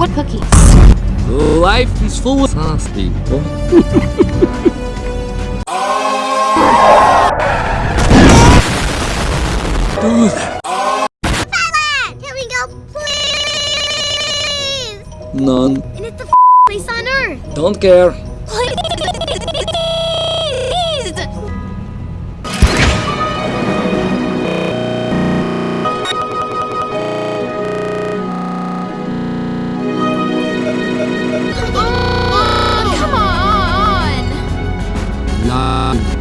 What cookies? Life is full of us people. Dude, Can we go, please? none. And it's the place on Earth. Don't care. Uh...